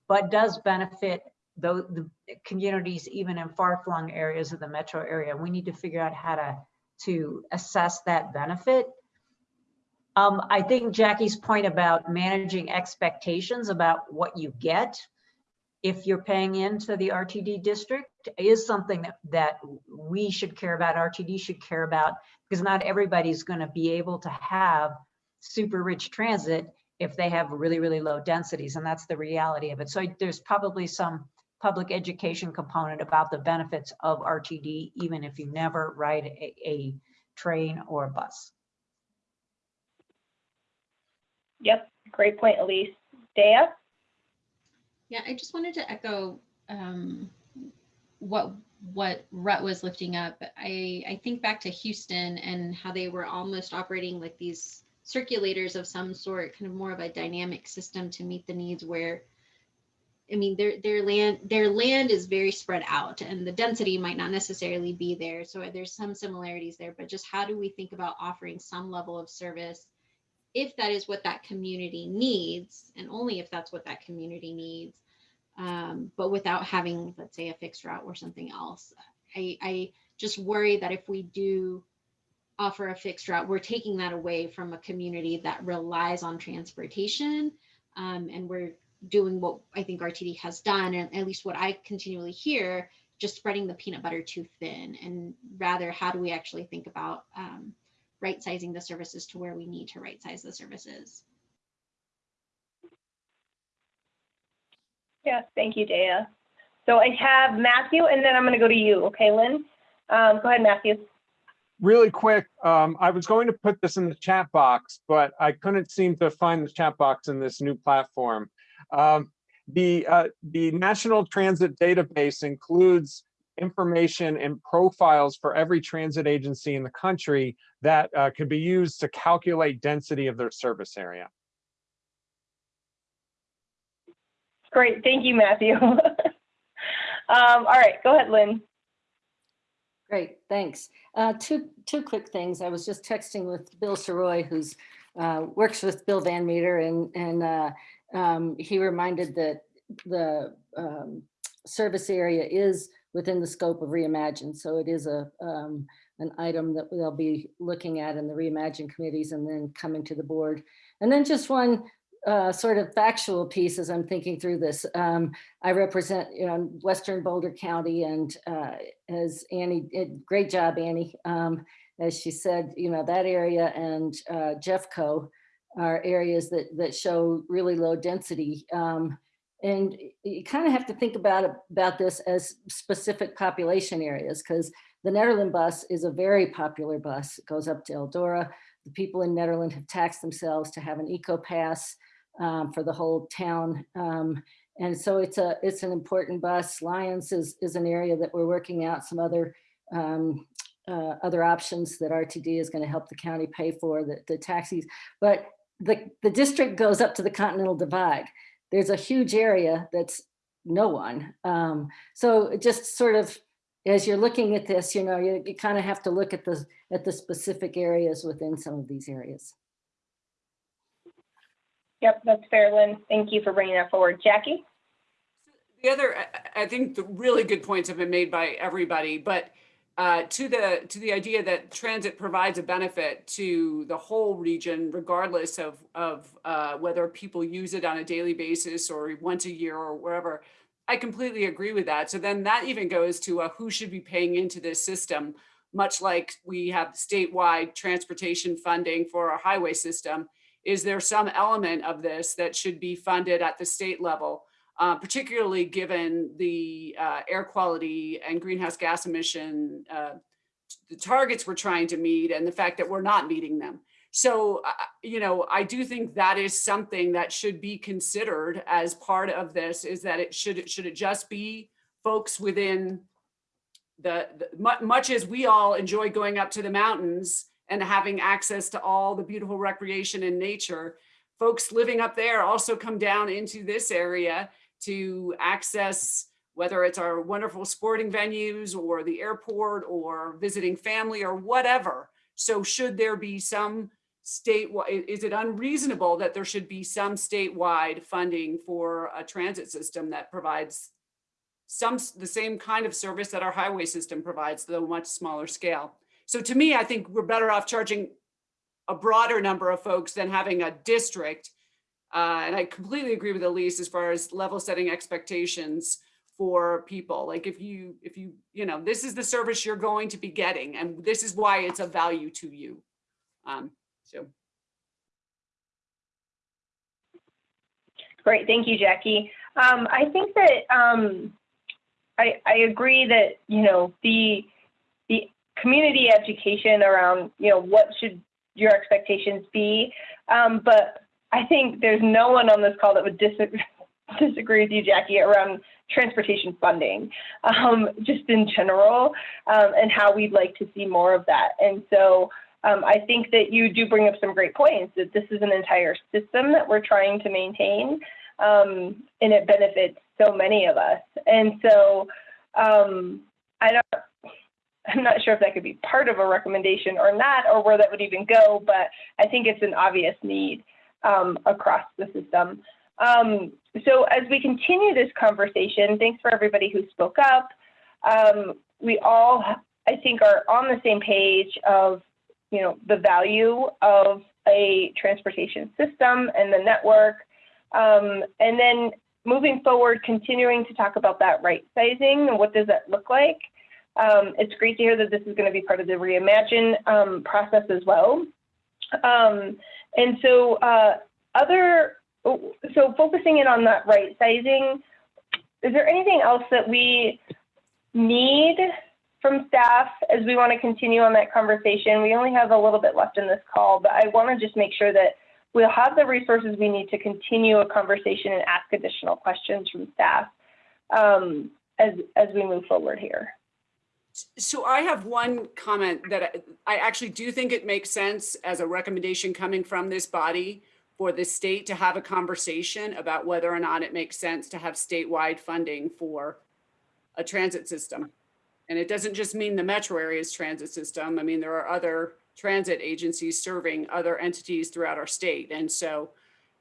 but does benefit the, the communities even in far-flung areas of the metro area. We need to figure out how to, to assess that benefit. Um, I think Jackie's point about managing expectations about what you get if you're paying into the RTD district is something that, that we should care about, RTD should care about, because not everybody's going to be able to have super rich transit if they have really, really low densities, and that's the reality of it. So there's probably some public education component about the benefits of RTD, even if you never ride a, a train or a bus. Yep, great point, Elise. Dea? Yeah, I just wanted to echo um, what what Rhett was lifting up. I I think back to Houston and how they were almost operating like these circulators of some sort, kind of more of a dynamic system to meet the needs where I mean their their land their land is very spread out and the density might not necessarily be there. So there's some similarities there, but just how do we think about offering some level of service if that is what that community needs and only if that's what that community needs um, but without having let's say a fixed route or something else I, I just worry that if we do offer a fixed route, we're taking that away from a community that relies on transportation. Um, and we're doing what I think RTD has done, and at least what I continually hear, just spreading the peanut butter too thin. And rather, how do we actually think about um, right sizing the services to where we need to right size the services? Yes, thank you, Daya. So I have Matthew, and then I'm going to go to you. Okay, Lynn? Um, go ahead, Matthew. really quick, um, I was going to put this in the chat box, but I couldn't seem to find the chat box in this new platform. Um, the, uh, the National Transit Database includes information and profiles for every transit agency in the country that uh, could be used to calculate density of their service area. Great, thank you, Matthew. [laughs] um, all right, go ahead, Lynn. Great, thanks. Uh, two, two quick things. I was just texting with Bill Sirois, who's, uh, works with Bill Van Meter and, and, uh, um, he reminded that the, um, service area is within the scope of Reimagine. So it is a, um, an item that they'll be looking at in the Reimagine committees and then coming to the board. And then just one, uh, sort of factual piece as I'm thinking through this. Um, I represent, you know, Western Boulder County and uh, as Annie, did great job, Annie. Um, as she said, you know, that area and uh, Jeffco are areas that, that show really low density. Um, and you kind of have to think about, about this as specific population areas because the Nederland bus is a very popular bus. It goes up to Eldora. The people in Nederland have taxed themselves to have an eco pass um, for the whole town. Um, and so it's a it's an important bus. Lyons is, is an area that we're working out some other um, uh, other options that RTD is going to help the county pay for the, the taxis. But the, the district goes up to the Continental Divide. There's a huge area that's no one. Um, so just sort of as you're looking at this, you know, you, you kind of have to look at the at the specific areas within some of these areas. Yep, that's fair, Lynn. Thank you for bringing that forward. Jackie? The other, I- I think the really good points have been made by everybody, but uh, to the, to the idea that transit provides a benefit to the whole region regardless of, of uh, whether people use it on a daily basis or once a year or wherever. I completely agree with that. So then that even goes to uh, who should be paying into this system, much like we have statewide transportation funding for our highway system. Is there some element of this that should be funded at the state level? Uh, particularly given the uh, air quality and greenhouse gas emission, uh, the targets we're trying to meet and the fact that we're not meeting them. So, uh, you know, I do think that is something that should be considered as part of this is that it should, should it just be folks within the, the much as we all enjoy going up to the mountains and having access to all the beautiful recreation and nature, folks living up there also come down into this area to access whether it's our wonderful sporting venues or the airport or visiting family or whatever. So should there be some state, is it unreasonable that there should be some statewide funding for a transit system that provides some, the same kind of service that our highway system provides, though much smaller scale? So to me, I think we're better off charging a broader number of folks than having a district uh, and I completely agree with Elise as far as level setting expectations for people. Like if you, if you, you know, this is the service you're going to be getting and this is why it's of value to you. Um, so. Great, thank you, Jackie. Um, I think that um, I, I agree that you know the the community education around you know what should your expectations be, um, but I think there's no one on this call that would disagree [laughs] disagree with you, Jackie, around transportation funding, um, just in general, um, and how we'd like to see more of that. And so um, I think that you do bring up some great points that this is an entire system that we're trying to maintain, um, and it benefits so many of us. And so um, I don't. I'm not sure if that could be part of a recommendation or not, or where that would even go, but I think it's an obvious need um, across the system. Um, so as we continue this conversation, thanks for everybody who spoke up. Um, we all, I think, are on the same page of you know, the value of a transportation system and the network. Um, and then moving forward, continuing to talk about that right sizing and what does that look like. Um, it's great to hear that this is going to be part of the reimagine um, process as well. Um, and so uh, other, so focusing in on that right sizing, is there anything else that we need from staff as we want to continue on that conversation? We only have a little bit left in this call, but I want to just make sure that we'll have the resources we need to continue a conversation and ask additional questions from staff um, as, as we move forward here. So I have one comment that I, I actually do think it makes sense as a recommendation coming from this body for the state to have a conversation about whether or not it makes sense to have statewide funding for a transit system. And it doesn't just mean the metro area's transit system. I mean, there are other transit agencies serving other entities throughout our state. And so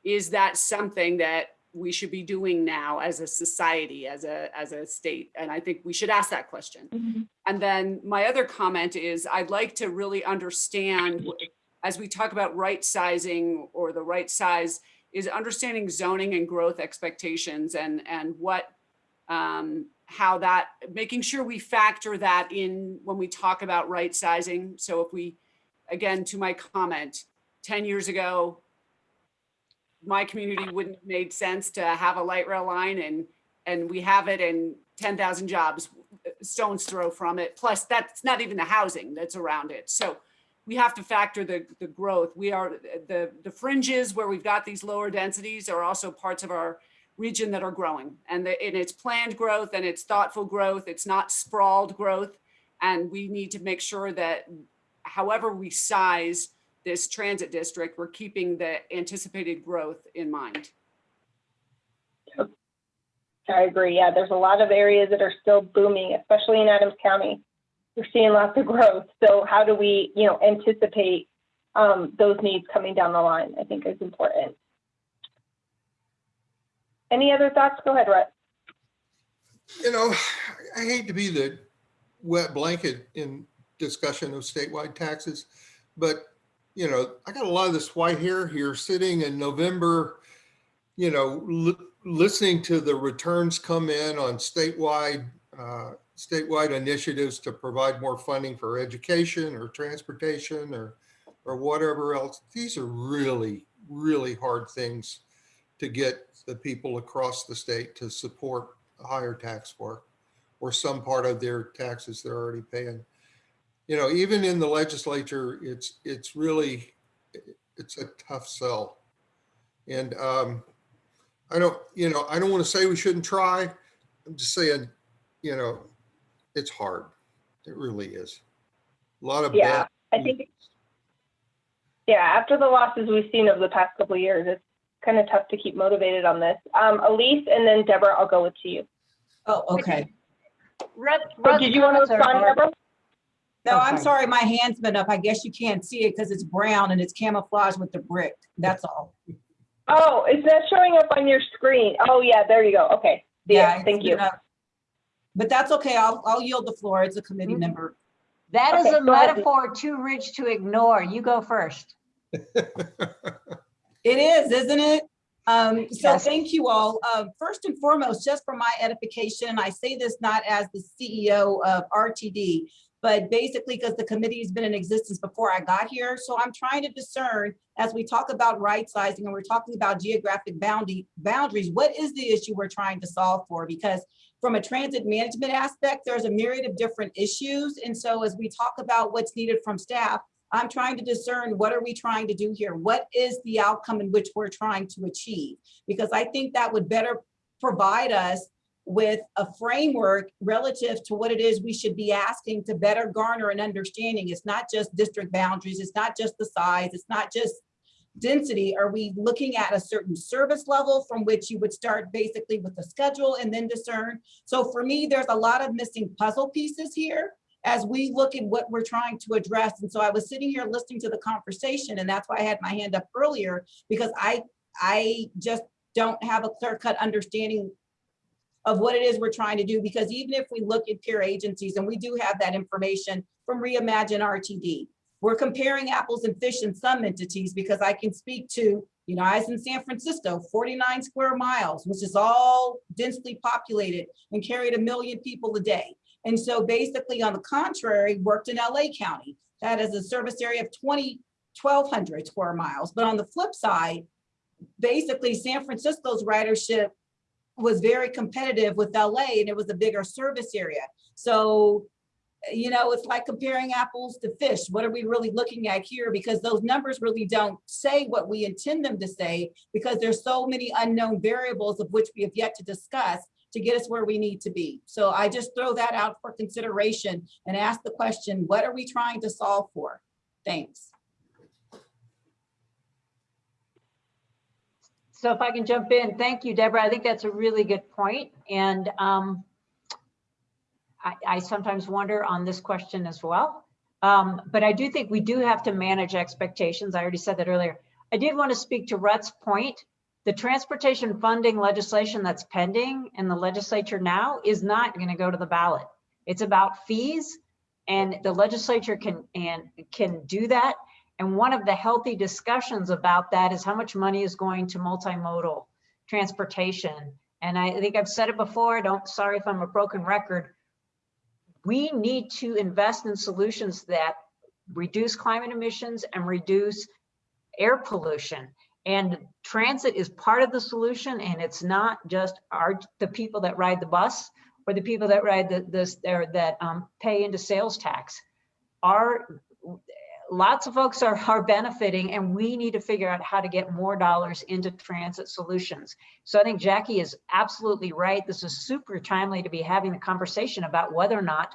is that something that we should be doing now as a society, as a, as a state? And I think we should ask that question. And then my other comment is I'd like to really understand, [clears throat] as we talk about right sizing or the right size, is understanding zoning and growth expectations and, and what, um, how that, making sure we factor that in when we talk about right sizing. So if we, again, to my comment, 10 years ago, my community wouldn't have made sense to have a light rail line and, and we have it and 10,000 jobs uh, stones throw from it. Plus that's not even the housing that's around it. So we have to factor the, the growth. We are, the, the fringes where we've got these lower densities are also parts of our region that are growing and, the, and it's planned growth and it's thoughtful growth. It's not sprawled growth. And we need to make sure that however we size this transit district, we're keeping the anticipated growth in mind. I agree. Yeah, there's a lot of areas that are still booming, especially in Adams County. We're seeing lots of growth. So how do we, you know, anticipate um, those needs coming down the line? I think is important. Any other thoughts? Go ahead, Rhett. You know, I hate to be the wet blanket in discussion of statewide taxes, but you know, I got a lot of this white hair here sitting in November, you know, li listening to the returns come in on statewide uh, statewide initiatives to provide more funding for education or transportation or or whatever else. These are really, really hard things to get the people across the state to support higher tax for or some part of their taxes they're already paying. You know, even in the legislature, it's it's really it's a tough sell. And um, I don't, you know, I don't want to say we shouldn't try. I'm just saying, you know, it's hard. It really is. A lot of Yeah, bad I think, yeah, after the losses we've seen over the past couple of years, it's kind of tough to keep motivated on this. Um, Elise and then Deborah, I'll go with to you. Oh, okay. Red, Oh, did you want to respond, Deborah? No, Oh, I'm sorry. sorry, my hand's been up. I guess you can't see it because it's brown and it's camouflaged with the brick. That's all. Oh, is that showing up on your screen? Oh, yeah, there you go. Okay. Yeah, it's thank you. up. But that's okay. I'll, I'll yield the floor. It's a committee Mhm. member. That is Okay, a go ahead. metaphor too rich to ignore. You go first. [laughs] It is, isn't it? Um, so Yes. thank you all. Um, first and foremost, just for my edification, I say this not as the CEO of RTD, but basically because the committee has been in existence before I got here. So I'm trying to discern as we talk about right sizing and we're talking about geographic boundary boundaries, what is the issue we're trying to solve for? Because from a transit management aspect, there's a myriad of different issues. And so as we talk about what's needed from staff, I'm trying to discern what are we trying to do here? What is the outcome in which we're trying to achieve? Because I think that would better provide us with a framework relative to what it is we should be asking to better garner an understanding. It's not just district boundaries, it's not just the size, it's not just density. Are we looking at a certain service level from which you would start basically with the schedule and then discern? So for me, there's a lot of missing puzzle pieces here as we look at what we're trying to address. And so I was sitting here listening to the conversation and that's why I had my hand up earlier because I, I just don't have a clear cut understanding of what it is we're trying to do. Because even if we look at peer agencies and we do have that information from Reimagine RTD, we're comparing apples and fish in some entities because I can speak to, you know, I was in San Francisco, 49 square miles, which is all densely populated and carried a million people a day. And so basically on the contrary, worked in LA County. That is a service area of 20, 1200 square miles. But on the flip side, basically San Francisco's ridership was very competitive with LA and it was a bigger service area. So, you know, it's like comparing apples to fish. What are we really looking at here? Because those numbers really don't say what we intend them to say because there's so many unknown variables of which we have yet to discuss to get us where we need to be. So I just throw that out for consideration and ask the question, what are we trying to solve for? Thanks. So if I can jump in, thank you, Deborah. I think that's a really good point. And um, I, I sometimes wonder on this question as well. Um, but I do think we do have to manage expectations. I already said that earlier. I did want to speak to Rhett's point. The transportation funding legislation that's pending in the legislature now is not going to go to the ballot. It's about fees and the legislature can and can do that. And one of the healthy discussions about that is how much money is going to multimodal transportation. And I think I've said it before, I don't, sorry if I'm a broken record. We need to invest in solutions that reduce climate emissions and reduce air pollution. And transit is part of the solution and it's not just our, the people that ride the bus or the people that ride the, this, or that um, pay into sales tax. Our lots of folks are, are benefiting and we need to figure out how to get more dollars into transit solutions. So I think Jackie is absolutely right. This is super timely to be having the conversation about whether or not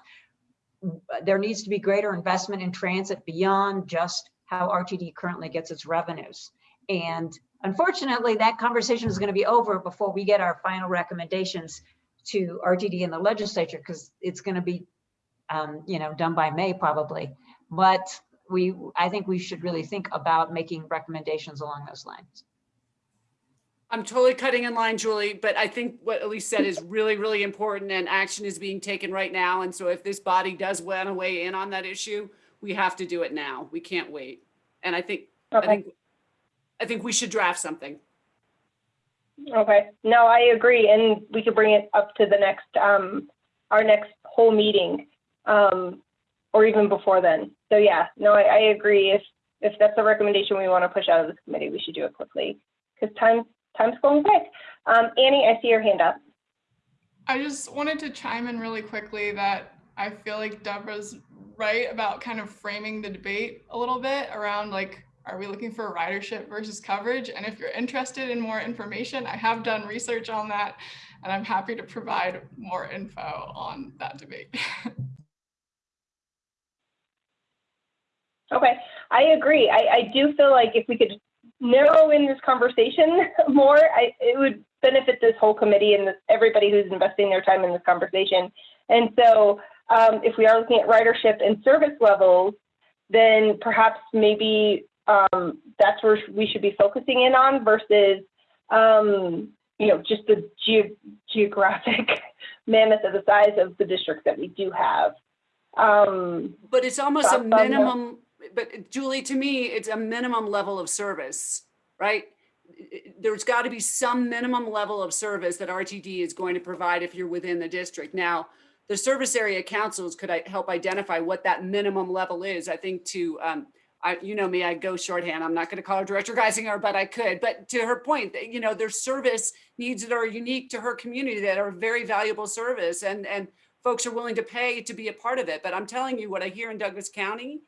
there needs to be greater investment in transit beyond just how RTD currently gets its revenues. And unfortunately, that conversation is going to be over before we get our final recommendations to RTD in the legislature because it's going to be, um, you know, done by May probably. But we, I think we should really think about making recommendations along those lines. I'm totally cutting in line, Julie, but I think what Elise said is really, really important and action is being taken right now. And so if this body does want to weigh in on that issue, we have to do it now. We can't wait. And I think, I think, I think we should draft something. Okay, no, I agree, and we could bring it up to the next, um, our next whole meeting, um, or even before then. So yeah, no, I, I agree. If, if that's a recommendation we want to push out of this committee, we should do it quickly, because time, time's going quick. Um, Annie, I see your hand up. I just wanted to chime in really quickly that I feel like Deborah's right about kind of framing the debate a little bit around like, are we looking for ridership versus coverage? And if you're interested in more information, I have done research on that and I'm happy to provide more info on that debate. [laughs] Okay, I agree. I, I do feel like if we could narrow in this conversation [laughs] more, I, it would benefit this whole committee and this, everybody who's investing their time in this conversation. And so um, if we are looking at ridership and service levels, then perhaps maybe um, that's where we should be focusing in on versus, um, you know, just the ge geographic [laughs] mammoth of the size of the districts that we do have. Um, But it's almost a minimum, but Julie, to me, it's a minimum level of service, right? There's got to be some minimum level of service that RTD is going to provide if you're within the district. Now, the service area councils could I help identify what that minimum level is. I think to, um, I, you know me, I go shorthand. I'm not going to call her Director Guissinger, but I could. But to her point, you know, there's service needs that are unique to her community that are very valuable service and, and folks are willing to pay to be a part of it. But I'm telling you what I hear in Douglas County,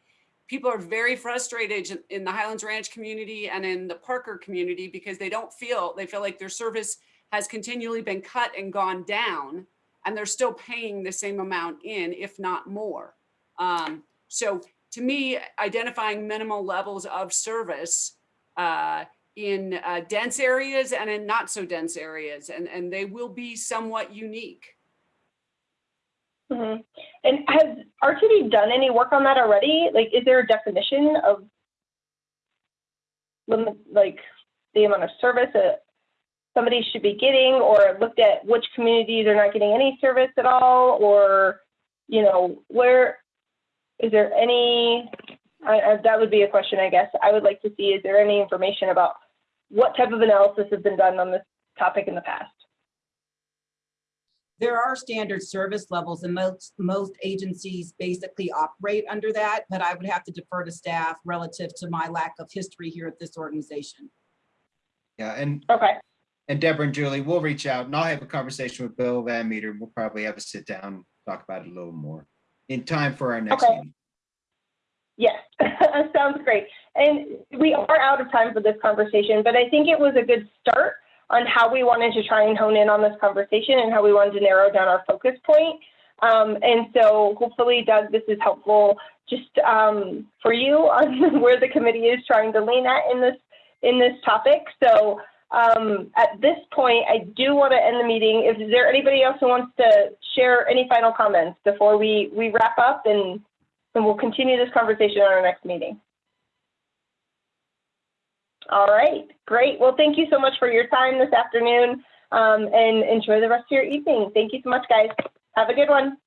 people are very frustrated in- the Highlands Ranch community and in the Parker community because they don't feel, they feel like their service has continually been cut and gone down and they're still paying the same amount in, if not more. Um, so to me, identifying minimal levels of service uh, in uh, dense areas and in not so dense areas, and, and they will be somewhat unique. Mhm. And has RTD done any work on that already? Like, is there a definition of like the amount of service that somebody should be getting or looked at which communities are not getting any service at all? Or, you know, where, is there any I, I, that would be a question, I guess. I would like to see, is there any information about what type of analysis has been done on this topic in the past? There are standard service levels and most, most agencies basically operate under that, but I would have to defer to staff relative to my lack of history here at this organization. Yeah, and, Okay, and Deborah and Julie, we'll reach out and I'll have a conversation with Bill Van Meter. We'll probably have a sit down, talk about it a little more in time for our next Okay. meeting. yes, [laughs] sounds great. And we are out of time for this conversation, but I think it was a good start on how we wanted to try and hone in on this conversation and how we wanted to narrow down our focus point. Um, and so hopefully, Doug, this is helpful just um, for you on [laughs] where the committee is trying to lean at in this in this topic. So um, at this point, I do want to end the meeting. Is there anybody else who wants to share any final comments before we we wrap up and and we'll continue this conversation on our next meeting? All right, great. Well, thank you so much for your time this afternoon um, and enjoy the rest of your evening. Thank you so much, guys. Have a good one.